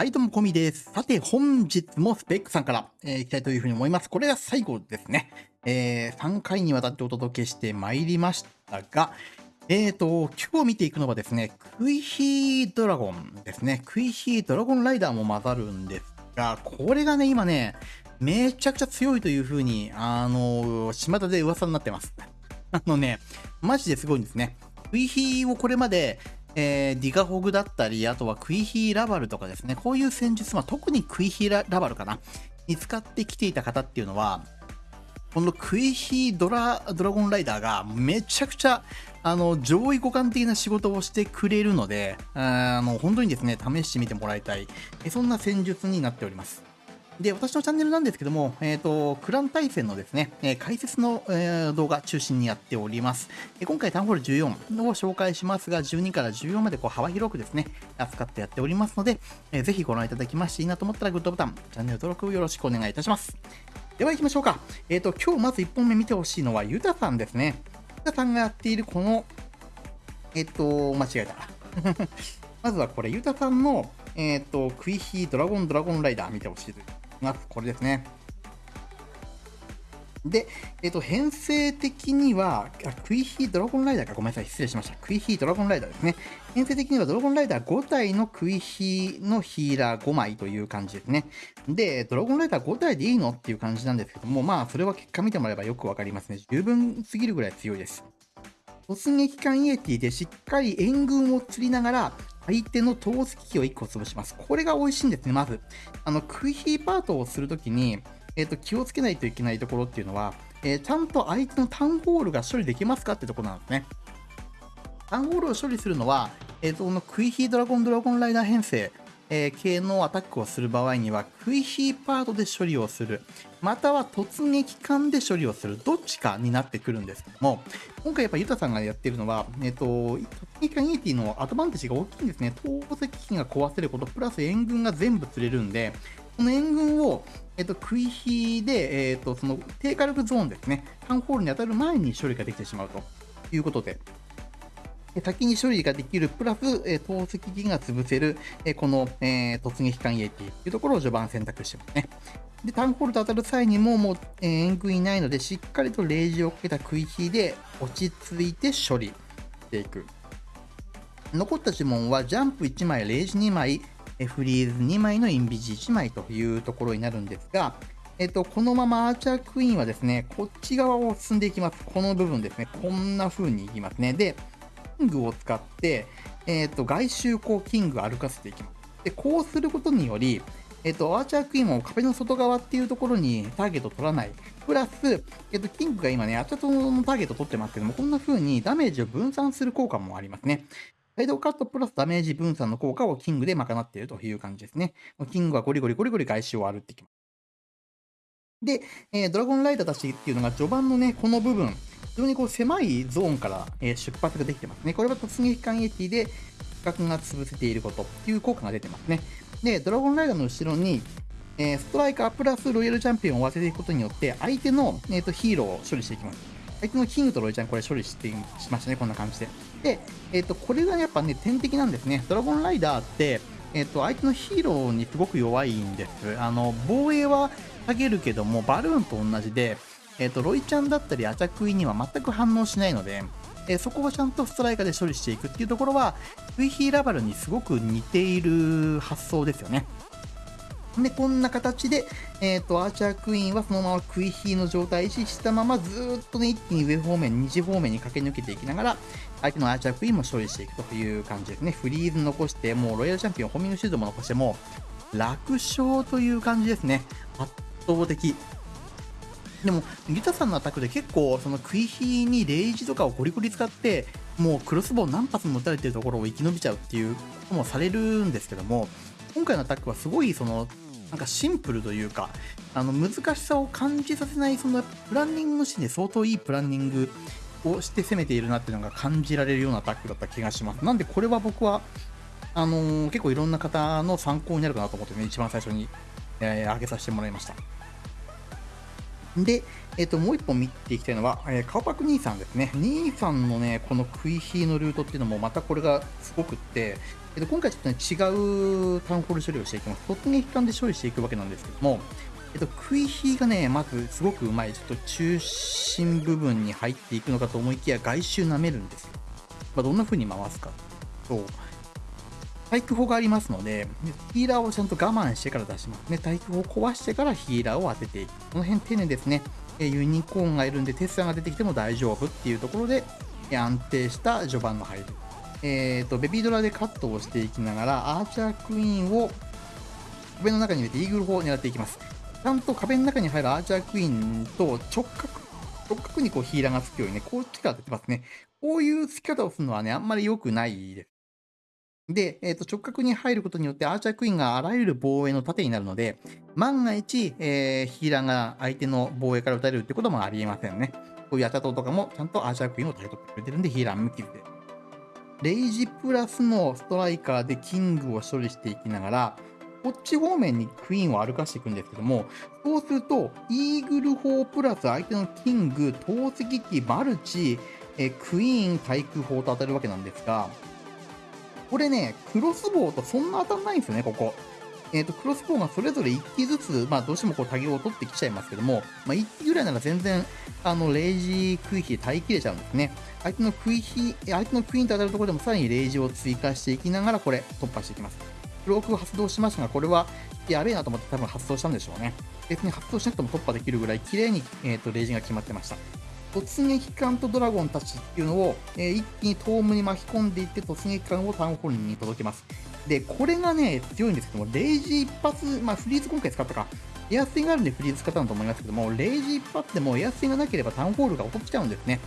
はい、どうも、コミです。さて、本日もスペックさんから、えー、いきたいというふうに思います。これが最後ですね。えー、3回にわたってお届けしてまいりましたが、えーと、今日見ていくのはですね、クイヒードラゴンですね。クイヒードラゴンライダーも混ざるんですが、これがね、今ね、めちゃくちゃ強いというふうに、あの、巷で噂になってます。あのね、マジですごいんですね。クイヒーをこれまで、えー、ディガホグだったり、あとはクイヒーラバルとかですね、こういう戦術、まあ、特にクイヒーラバルかな、に使ってきていた方っていうのは、このクイヒードラドラゴンライダーがめちゃくちゃあの上位互換的な仕事をしてくれるので、あの本当にですね、試してみてもらいたい、そんな戦術になっております。で、私のチャンネルなんですけども、えっ、ー、と、クラン対戦のですね、え、解説の、え、動画中心にやっております。え今回タウンホール14を紹介しますが、12から14までこう幅広くですね、扱ってやっておりますので、えー、ぜひご覧いただきましていいなと思ったらグッドボタン、チャンネル登録よろしくお願いいたします。では行きましょうか。えっ、と、今日まず1本目見てほしいのは、ユタさんですね。ユタさんがやっているこの、えっ、と、間違えた。まずはこれ、ユタさんの、えっ、と、クイヒードラゴンドラゴンライダー見てほしいです。ます。これですね。で、えっ、ー、と、編成的には、あクイヒードラゴンライダーか、ごめんなさい、失礼しました。クイヒードラゴンライダーですね。編成的にはドラゴンライダー5体のクイヒーのヒーラー5枚という感じですね。で、ドラゴンライダー5体でいいの？っていう感じなんですけども、まあ、それは結果見てもらえばよくわかりますね。十分すぎるぐらい強いです。突撃艦イエティでしっかり援軍を釣りながら、相手の投石機を1個潰します。これが美味しいんですね、まず。あの、クイヒーパートをするときに、えっ、ー、と、気をつけないといけないところっていうのは、えー、ちゃんと相手のタウンホールが処理できますかってところなんですね。タウンホールを処理するのは、えっ、ー、と、このクイヒードラゴンドラゴンライダー編成、え、系のアタックをする場合には、クイヒーパートで処理をする、または突撃艦で処理をする、どっちかになってくるんですけども、今回やっぱユタさんがやってるのは、えっ、と、突撃艦イエティのアドバンテージが大きいんですね。投石機が壊せること、プラス援軍が全部釣れるんで、この援軍を、えっ、と、クイヒで、えっ、と、その低火力ゾーンですね、タウンホールに当たる前に処理ができてしまうということで、先に処理ができる、プラス、えー、投石機が潰せる、えー、この、えー、突撃艦イエティというところを序盤選択してますね。で、タウンホールと当たる際にも、もう、えー、援軍いないので、しっかりとレージをかけた食い火で落ち着いて処理していく。残った呪文は、ジャンプ1枚、レージ2枚、フリーズ2枚のインビジ1枚というところになるんですが、えっと、このままアーチャークイーンはですね、こっち側を進んでいきます。この部分ですね。こんな風にいきますね。で、ングを使って、えっ、ー、と、外周こう、キング歩かせていきます。で、こうすることにより、えっ、ー、と、アーチャークイーンを壁の外側っていうところにターゲット取らない。プラス、えっ、ー、と、キングが今ね、アーチャーのターゲット取ってますけども、こんな風にダメージを分散する効果もありますね。サイドカットプラスダメージ分散の効果をキングで賄っているという感じですね。キングはゴリゴリゴリゴリ外周を歩ってきます。で、えー、ドラゴンライダーたちっていうのが序盤のね、この部分、非常にこう狭いゾーンから、え出発ができてますね。これは突撃艦エティで価格が潰せていることっていう効果が出てますね。で、ドラゴンライダーの後ろに、えストライカープラスロイヤルチャンピオンを合わせていくことによって、相手の、えーと、ヒーローを処理していきます。相手のキングとロイちゃん、これ処理してしましたね、こんな感じで。で、えっ、ー、と、これがやっぱね、天敵なんですね。ドラゴンライダーって、えっ、ー、と、相手のヒーローにすごく弱いんです。あの、防衛は下げるけども、バルーンと同じで、えっ、ー、と、ロイちゃんだったりアチャクイには全く反応しないので、えー、そこをちゃんとストライカーで処理していくっていうところは、クイヒーラバルにすごく似ている発想ですよね。で、こんな形で、えっ、ー、と、アーチャークイーンはそのままクイヒーの状態維持したまま、ずっとね、一気に上方面、二次方面に駆け抜けていきながら、相手のアーチャークイーンも処理していくという感じですね。フリーズ残して、もうロイヤルチャンピオン、ホーミングシュートも残して、も楽勝という感じですね。圧倒的。でも、ギタさんのアタックで結構、その食い火にレイジとかをゴリゴリ使って、もうクロスボウ何発も撃たれてるところを生き延びちゃうっていうこともされるんですけども、今回のアタックはすごい、その、なんかシンプルというか、あの難しさを感じさせない、そのプランニングのシーンで相当いいプランニングをして攻めているなっていうのが感じられるようなアタックだった気がします。なんでこれは僕は、あのー、結構いろんな方の参考になるかなと思ってね、一番最初に、えー、上げさせてもらいました。で、えっ、と、もう一本見ていきたいのは、えー、カオパク兄さんですね。兄さんのね、このクイヒーのルートっていうのも、またこれがすごくって、えっ、と、今回ちょっとね、違うタウンホール処理をしていきます。突撃艦で処理していくわけなんですけども、えっと、クイヒーがね、まずすごくうまい。ちょっと中心部分に入っていくのかと思いきや、外周舐めるんですよ。まあ、どんな風に回すかと、対空砲がありますので、ヒーラーをちゃんと我慢してから出しますね。対空砲を壊してからヒーラーを当てていく。この辺丁寧ですね。ユニコーンがいるんで、テスラが出てきても大丈夫っていうところで、安定した序盤の入り。えっ、ー、と、ベビードラでカットをしていきながら、アーチャークイーンを壁の中に入れてイーグル砲を狙っていきます。ちゃんと壁の中に入るアーチャークイーンと直角、直角にこうヒーラーがつくようにね、こっちから出てますね。こういう付き方をするのはね、あんまり良くないです。で、えー、と直角に入ることによってアーチャークイーンがあらゆる防衛の盾になるので、万が一、えー、ヒーラーが相手の防衛から撃たれるってこともありえませんね。こういうアチャトとかもちゃんとアーチャークイーンを対取ってくれてるんで、ヒーラー無傷で。レイジプラスのストライカーでキングを処理していきながら、こっち方面にクイーンを歩かしていくんですけども、そうすると、イーグル砲プラス相手のキング、投石機、マルチ、えクイーン、対空砲と当たるわけなんですが、これね、クロスボウとそんな当たんないんですよね、ここ。えっ、ー、と、クロスボウがそれぞれ1機ずつ、まあ、どうしてもこう、タゲを取ってきちゃいますけども、まあ、1機ぐらいなら全然、あの、レイジクイヒで耐えきれちゃうんですね。相手のクイヒ、相手のクイーンと当たるところでもさらにレイジを追加していきながら、これ、突破していきます。クローク発動しましたが、これは、やべえなと思って多分発動したんでしょうね。別に発動しなくても突破できるぐらい、綺麗に、えっ、ー、と、レイジが決まってました。突撃艦とドラゴンたちっていうのを、えー、一気にトームに巻き込んでいって突撃艦をタウンホールに届けます。で、これがね、強いんですけども、レイジ一発、まあフリーズ今回使ったか、エアスイがあるんでフリーズ使ったんだと思いますけども、レイジ一発でもエアスイがなければタウンホールが落ちちゃうんですね。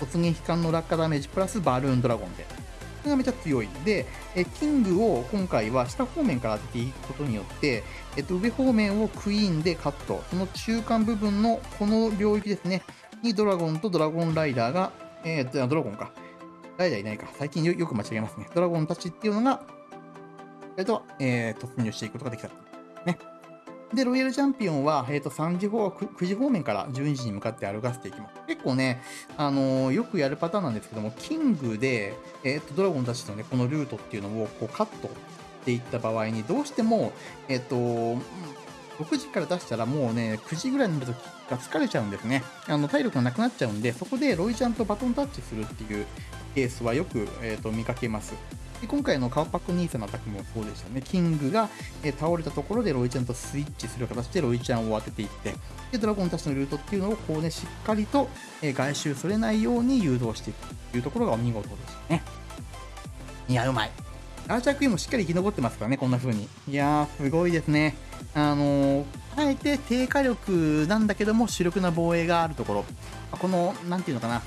突撃艦の落下ダメージプラスバルーンドラゴンで。これがめちゃ強い。で、えキングを今回は下方面から当てていくことによって、えっと、上方面をクイーンでカット。その中間部分のこの領域ですね。にドラゴンとドラゴンライダーが、えー、ドラゴンか。ライダーいないか。最近よく間違えますね。ドラゴンたちっていうのが、えっと、えー、突入していくことができた。ね。で、ロイヤルチャンピオンは、えっ、ー、と、3時方、9時方面から12時に向かって歩かせていきます。結構ね、あのー、よくやるパターンなんですけども、キングで、えっ、ー、と、ドラゴンたちのね、このルートっていうのを、こう、カットしていった場合に、どうしても、えっ、と、6時から出したらもうね、9時ぐらいになるとが疲れちゃうんですね。あの体力がなくなっちゃうんで、そこでロイちゃんとバトンタッチするっていうケースはよく、えーと、見かけます。で今回のカウパックニーサのアタックもそうでしたね。キングが、えー、倒れたところでロイちゃんとスイッチする形でロイちゃんを当てていって、でドラゴンたちのルートっていうのをこうね、しっかりと、えー、外周それないように誘導していくというところがお見事でしたね。いや、うまい。アーチャークイーンもしっかり生き残ってますからね、こんな風に。いやー、すごいですね。あの、あえて低火力なんだけども主力な防衛があるところ。この、なんていうのかな。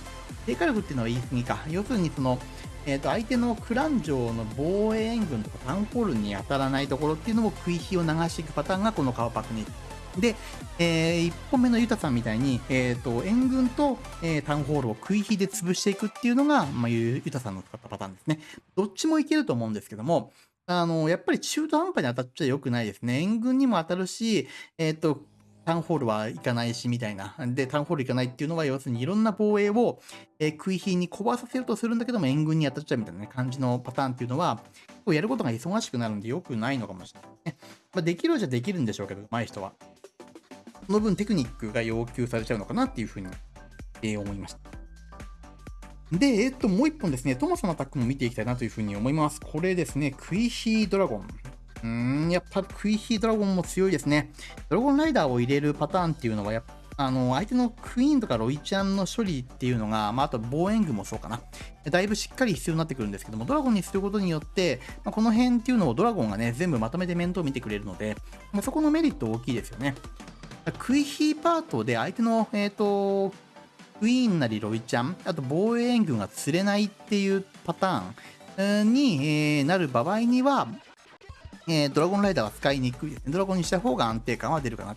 低火力っていうのは言い過ぎか。要するにその、えー、と相手のクラン城の防衛援軍とかタウンホールに当たらないところっていうのを食い火を流していくパターンがこのカワパクにで、えー、1本目のユタさんみたいに、えーと、援軍と、えー、タウンホールを食い火で潰していくっていうのが、まあ、ユタさんの使ったパターンですね。どっちもいけると思うんですけども、あの、やっぱり中途半端に当たっちゃ良くないですね。援軍にも当たるし、えっ、と、タウンホールは行かないし、みたいな。で、タウンホール行かないっていうのは、要するにいろんな防衛を、えー、食い火に壊させるとするんだけども、援軍に当たっちゃうみたいな、ね、感じのパターンっていうのは、やることが忙しくなるんで良くないのかもしれないね。まあ、できるじゃできるんでしょうけど、上手い人は。その分テクニックが要求されちゃうのかなっていうふうに、えー、思いました。で、えっと、もう一本ですね、トモさんのアタックも見ていきたいなというふうに思います。これですね、クイヒードラゴン。うーん、やっぱクイヒードラゴンも強いですね。ドラゴンライダーを入れるパターンっていうのは、やっぱあの、相手のクイーンとかロイちゃんの処理っていうのが、まあ、あと防衛軍もそうかな。だいぶしっかり必要になってくるんですけども、ドラゴンにすることによって、まあ、この辺っていうのをドラゴンがね、全部まとめて面倒見てくれるので、まあ、そこのメリット大きいですよね。クイヒーパートで相手の、えっ、ー、と、クイーンなりロイちゃん、あと防衛援軍が釣れないっていうパターンに、え、なる場合には、え、ドラゴンライダーは使いにくいですね。ドラゴンにした方が安定感は出るかな。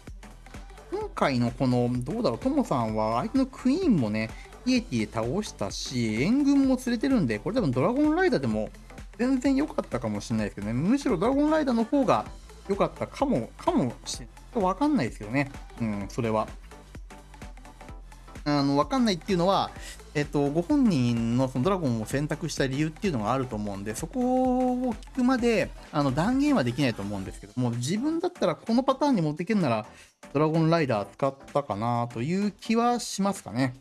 今回のこの、どうだろう、トモさんは相手のクイーンもね、イエティで倒したし、援軍も連れてるんで、これ多分ドラゴンライダーでも全然良かったかもしれないですけどね。むしろドラゴンライダーの方が良かったかも、かもしれない。わかんないですけどね。うん、それは。あの、わかんないっていうのは、えっと、ご本人のそのドラゴンを選択した理由っていうのがあると思うんで、そこを聞くまで、あの、断言はできないと思うんですけども、自分だったらこのパターンに持っていけるなら、ドラゴンライダー使ったかなという気はしますかね。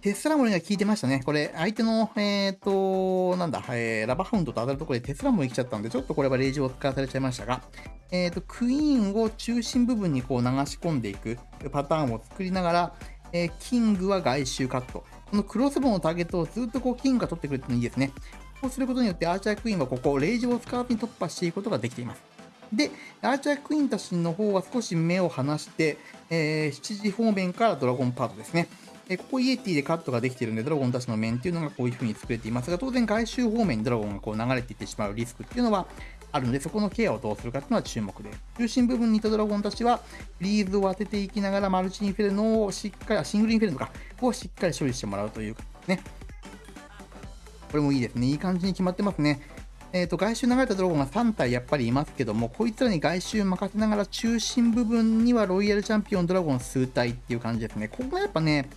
テスラモリが効いてましたね。これ、相手の、えっ、ー、と、なんだ、えー、ラバハウンドと当たるところでテスラモリ来ちゃったんで、ちょっとこれはレイジを使わされちゃいましたが、えっ、ー、と、クイーンを中心部分にこう流し込んでいくパターンを作りながら、えー、キングは外周カット。このクロスボウのターゲットをずっとこうキングが取ってくれてもいいですね。こうすることによってアーチャークイーンはここ、レイジを使わずに突破していくことができています。で、アーチャークイーンたちの方は少し目を離して、えー、7時方面からドラゴンパートですね。えここイエティでカットができているので、ドラゴンたちの面っていうのがこういう風に作れていますが、当然外周方面にドラゴンがこう流れていってしまうリスクっていうのはあるので、そこのケアをどうするかっていうのは注目で。中心部分にいたドラゴンたちは、リーズを当てていきながら、マルチインフェルノをしっかり、シングルインフェルノか、をしっかり処理してもらうというかね。これもいいですね。いい感じに決まってますね。えっ、ー、と、外周流れたドラゴンが3体やっぱりいますけども、こいつらに外周任せながら中心部分にはロイヤルチャンピオンドラゴン数体っていう感じですね。ここがやっぱね、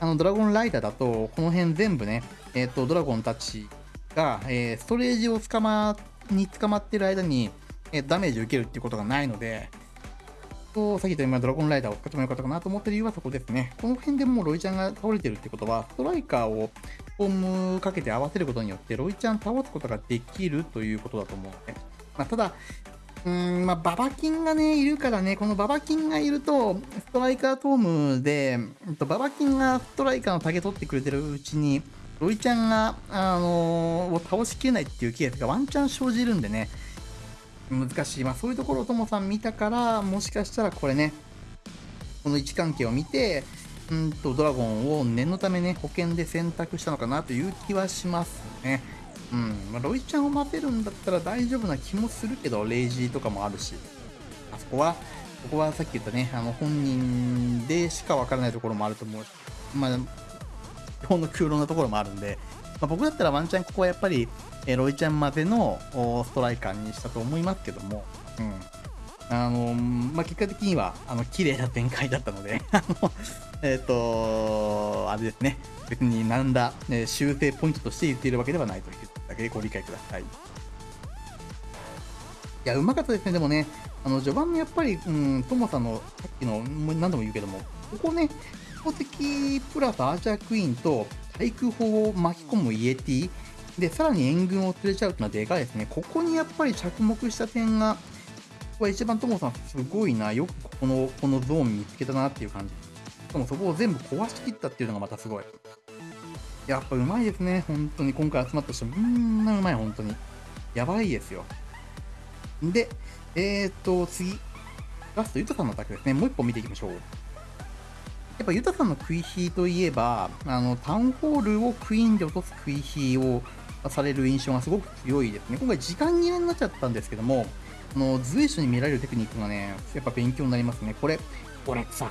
あのドラゴンライダーだと、この辺全部ね、えっ、と、ドラゴンたちが、えー、ストレージを捕ま、に捕まってる間に、えー、ダメージを受けるっていうことがないので、と、さっき言った今ドラゴンライダーを使ってもよかったかなと思ってる理由はそこですね。この辺でもうロイちゃんが倒れてるってことは、ストライカーをフォームかけて合わせることによって、ロイちゃん倒すことができるということだと思うので、まあ、ただ、うん、まあ、ババキンがね、いるからね、このババキンがいると、ストライカートームで、ババキンがストライカーのタゲ取ってくれてるうちに、ロイちゃんが、あのー、を倒しきれないっていうケースがワンチャン生じるんでね、難しい。まあ、そういうところをともさん見たから、もしかしたらこれね、この位置関係を見て、うんと、ドラゴンを念のためね、保険で選択したのかなという気はしますね。うん、まあ、ロイちゃんを待てるんだったら大丈夫な気もするけど、レイジーとかもあるし、あそこは、ここはさっき言ったね、あの本人でしかわからないところもあると思う。し、まあ、基本の空論なところもあるんで、まあ、僕だったらワンチャンここはやっぱり、えロイちゃんまでのストライカーにしたと思いますけども、うん。あのまあ、結果的には、あの、綺麗な展開だったので。あの、えっ、と、あれですね、別に何ら、ね、修正ポイントとして言っているわけではないという。けご理解ください。いや、うまかったですね、でもね、あの、序盤のやっぱり、うん、トモさんの、さっきの、何度も言うけども、ここね、宝石プラスアーチャークイーンと対空砲を巻き込むイエティ、で、さらに援軍を連れちゃうっていうのはでかいですね。ここにやっぱり着目した点が、ここは一番トモさんすごいな、よくこの、このゾーン見つけたなっていう感じ。しかもそこを全部壊しきったっていうのがまたすごい。やっぱうまいですね、本当に。今回集まった人、みんなうまい、本当に。やばいですよ。で、えー、っと、次。ラスト、ユタさんのアタクですね。もう一本見ていきましょう。やっぱユタさんのクイヒーといえば、あの、タウンホールをクイーンで落とすクイヒーをされる印象がすごく強いですね。今回時間切れになっちゃったんですけども、あの、随所に見られるテクニックがね、やっぱ勉強になりますね。これ、これさ、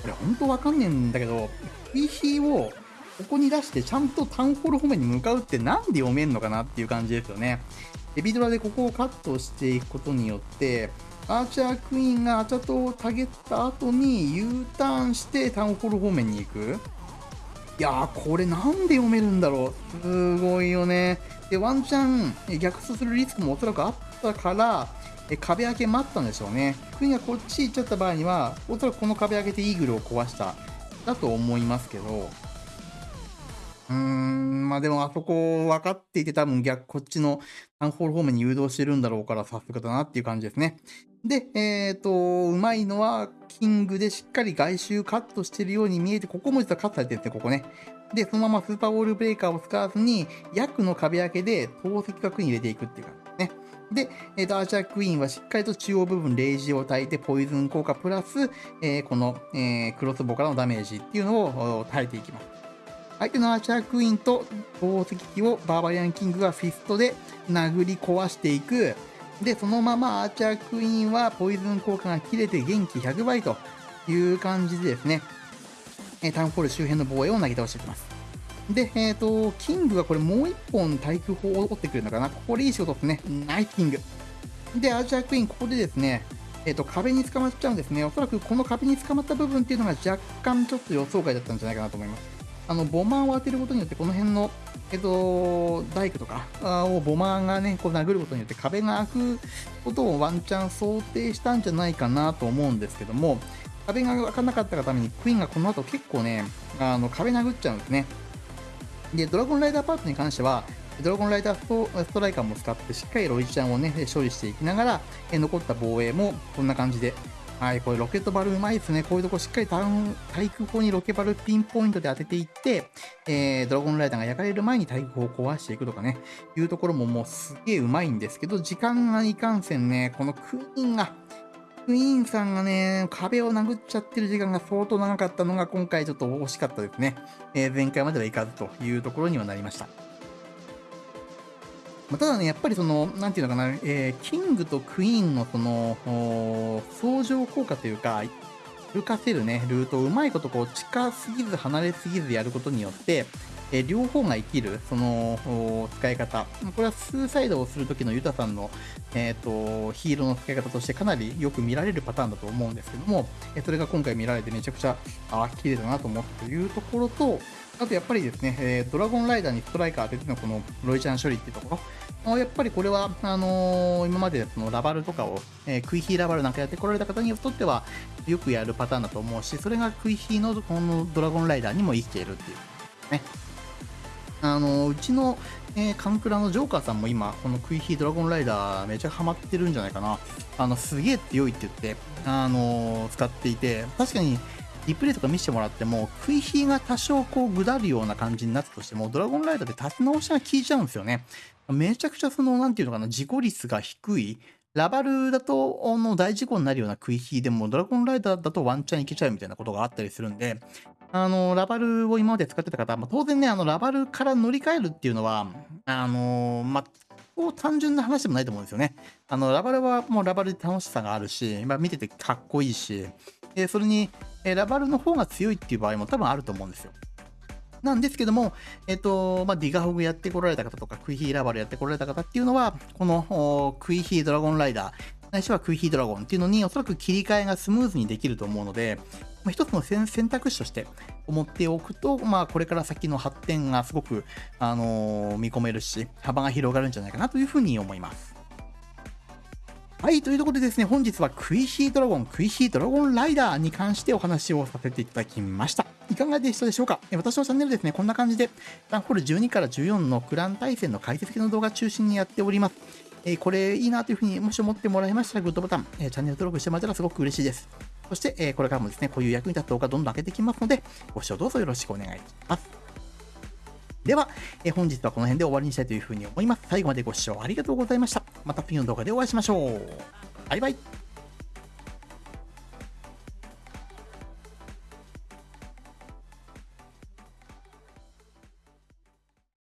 これ本当わかんねえんだけど、クイヒーをここに出してちゃんとタウンホール方面に向かうってなんで読めんのかなっていう感じですよね。エビドラでここをカットしていくことによって、アーチャークイーンがアチャトをたげった後に U ターンしてタウンホール方面に行く。いやー、これなんで読めるんだろう。すごいよね。で、ワンチャン逆走するリスクもおそらくあったから、壁開け待ったんでしょうね。クイーンがこっち行っちゃった場合には、おそらくこの壁開けてイーグルを壊した。だと思いますけど、うーん、まあでもあそこ分かっていて多分逆、こっちのタンホール方面に誘導してるんだろうからさすがだなっていう感じですね。で、えっ、ー、と、うまいのは、キングでしっかり外周カットしてるように見えて、ここも実はカットされてるんですね、ここね。で、そのままスーパーウォールブレーカーを使わずに、役の壁開けで投石角に入れていくっていう感じですね。で、えー、とアーチャークイーンはしっかりと中央部分、レイジを焚いて、ポイズン効果プラス、えー、この、えー、クロスボからのダメージっていうのを耐えていきます。相手のアーチャークイーンと宝石機をバーバリアンキングがフィストで殴り壊していく。で、そのままアーチャークイーンはポイズン効果が切れて元気100倍という感じでですね、えタウンホール周辺の防衛をなぎ倒していきます。で、えっ、ー、と、キングがこれもう一本対空砲を取ってくるのかな。ここでいい仕事ですね。ナイスキング。で、アーチャークイーン、ここでですね、えーと、壁に捕まっちゃうんですね。おそらくこの壁に捕まった部分っていうのが若干ちょっと予想外だったんじゃないかなと思います。あのボマーを当てることによって、この辺の、えっ、と、大工とかをボマーがね、こう殴ることによって壁が開くことをワンチャン想定したんじゃないかなと思うんですけども、壁が開かなかったがために、クイーンがこの後結構ね、あの壁殴っちゃうんですね。で、ドラゴンライダーパートに関しては、ドラゴンライダーストライカーも使って、しっかりロイちゃんをね、処理していきながら、残った防衛もこんな感じで、はい、これロケットバルうまいですね。こういうとこしっかりタウン対空砲にロケバルピンポイントで当てていって、えー、ドラゴンライダーが焼かれる前に対空砲を壊していくとかね、いうところももうすげえうまいんですけど、時間がいかんせんね、このクイーンが、クイーンさんがね、壁を殴っちゃってる時間が相当長かったのが今回ちょっと惜しかったですね。えー、前回まではいかずというところにはなりました。まあ、ただね、やっぱりその、なんていうのかな、えー、キングとクイーンのその、相乗効果というか、歩かせるね、ルートをうまいことこう近すぎず離れすぎずやることによって、えー、両方が生きる、その、使い方。これはスーサイドをするときのユタさんの、えっ、ー、と、ヒーローの使い方としてかなりよく見られるパターンだと思うんですけども、えそれが今回見られてめちゃくちゃ、あ、綺麗だなと思ったというところと、あとやっぱりですね、え、ドラゴンライダーにストライカー当ててのこのロイちゃん処理っていうところ、やっぱりこれは、あのー、今までそのラバルとかを、えー、クイヒーラバルなんかやってこられた方にとっては、よくやるパターンだと思うし、それがクイヒーのこのドラゴンライダーにも生きているっていうね。あのー、うちの、えー、カンクラのジョーカーさんも今、このクイヒードラゴンライダーめちゃハマってるんじゃないかな。あの、すげえ強いって言って、あのー、使っていて、確かに、リプレイとか見せてもらっても、食い火が多少こう、ぐだるような感じになったとしても、ドラゴンライダーで立て直しが効いちゃうんですよね。めちゃくちゃその、なんていうのかな、事故率が低い、ラバルだとの大事故になるような食い火でも、ドラゴンライダーだとワンチャンいけちゃうみたいなことがあったりするんで、あの、ラバルを今まで使ってた方、まあ、当然ね、あの、ラバルから乗り換えるっていうのは、あの、まあ、こう単純な話でもないと思うんですよね。あの、ラバルはもうラバルで楽しさがあるし、まあ、見ててかっこいいし、でそれに、えラバルの方が強いっていう場合も多分あると思うんですよ。なんですけども、えっ、と、まあ、ディガホグやってこられた方とか、クイヒーラバルやってこられた方っていうのは、このクイヒードラゴンライダー、ないしはクイヒードラゴンっていうのにおそらく切り替えがスムーズにできると思うので、まあ、一つの選択肢として思っておくと、まあ、これから先の発展がすごく、あのー、見込めるし、幅が広がるんじゃないかなというふうに思います。はい、というところでですね、本日はクイヒードラゴン、クイヒードラゴンライダーに関してお話をさせていただきました。いかがでしたでしょうか？私のチャンネルですね、こんな感じで、ランホール12から14のクラン対戦の解説系の動画中心にやっております。えー、これいいなというふうにもし思ってもらいましたら、グッドボタン、えー、チャンネル登録してもらったらすごく嬉しいです。そして、えー、これからもですね、こういう役に立つ動画どんどん上げていきますので、ご視聴どうぞよろしくお願いします。では、え本日はこの辺で終わりにしたいというふうに思います。最後までご視聴ありがとうございました。また次の動画でお会いしましょう。バイバイ。